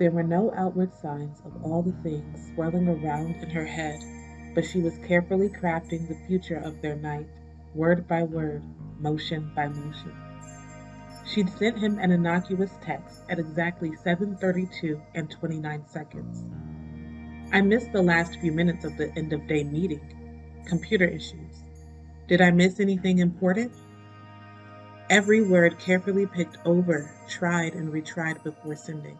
There were no outward signs of all the things swirling around in her head, but she was carefully crafting the future of their night, word by word, motion by motion. She'd sent him an innocuous text at exactly 7:32 and 29 seconds. I missed the last few minutes of the end of day meeting. Computer issues. Did I miss anything important? Every word carefully picked over, tried and retried before sending.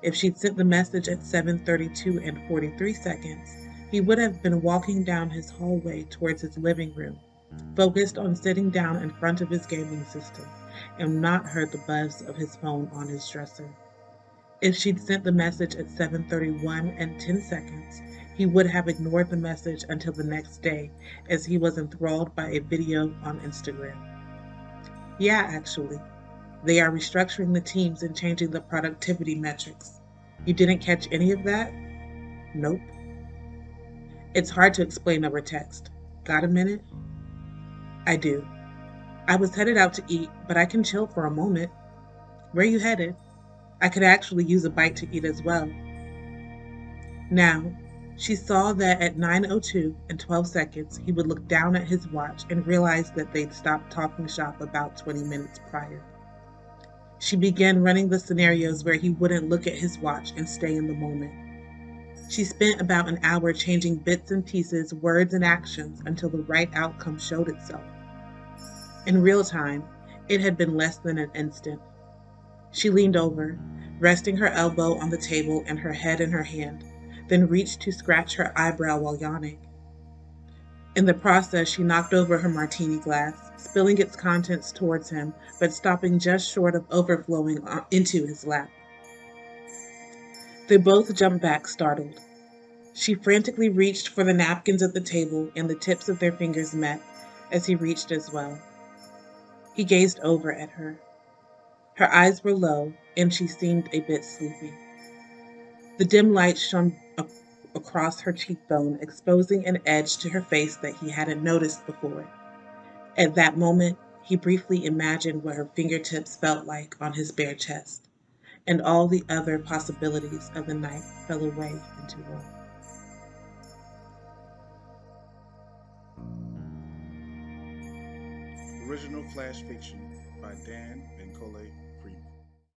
If she'd sent the message at 7:32 and 43 seconds, he would have been walking down his hallway towards his living room, focused on sitting down in front of his gaming system, and not heard the buzz of his phone on his dresser. If she'd sent the message at 7:31 and 10 seconds, he would have ignored the message until the next day as he was enthralled by a video on Instagram. Yeah, actually, they are restructuring the teams and changing the productivity metrics. You didn't catch any of that? Nope. It's hard to explain over text. Got a minute? I do. I was headed out to eat, but I can chill for a moment. Where you headed? I could actually use a bite to eat as well. Now, she saw that at 9.02 and 12 seconds, he would look down at his watch and realize that they'd stopped talking shop about 20 minutes prior. She began running the scenarios where he wouldn't look at his watch and stay in the moment. She spent about an hour changing bits and pieces, words and actions until the right outcome showed itself. In real time, it had been less than an instant. She leaned over, resting her elbow on the table and her head in her hand, then reached to scratch her eyebrow while yawning. In the process, she knocked over her martini glass, spilling its contents towards him, but stopping just short of overflowing uh, into his lap. They both jumped back, startled. She frantically reached for the napkins at the table, and the tips of their fingers met as he reached as well. He gazed over at her. Her eyes were low, and she seemed a bit sleepy. The dim light shone across her cheekbone, exposing an edge to her face that he hadn't noticed before. At that moment, he briefly imagined what her fingertips felt like on his bare chest, and all the other possibilities of the night fell away into one. Original Flash Fiction by Dan Benkole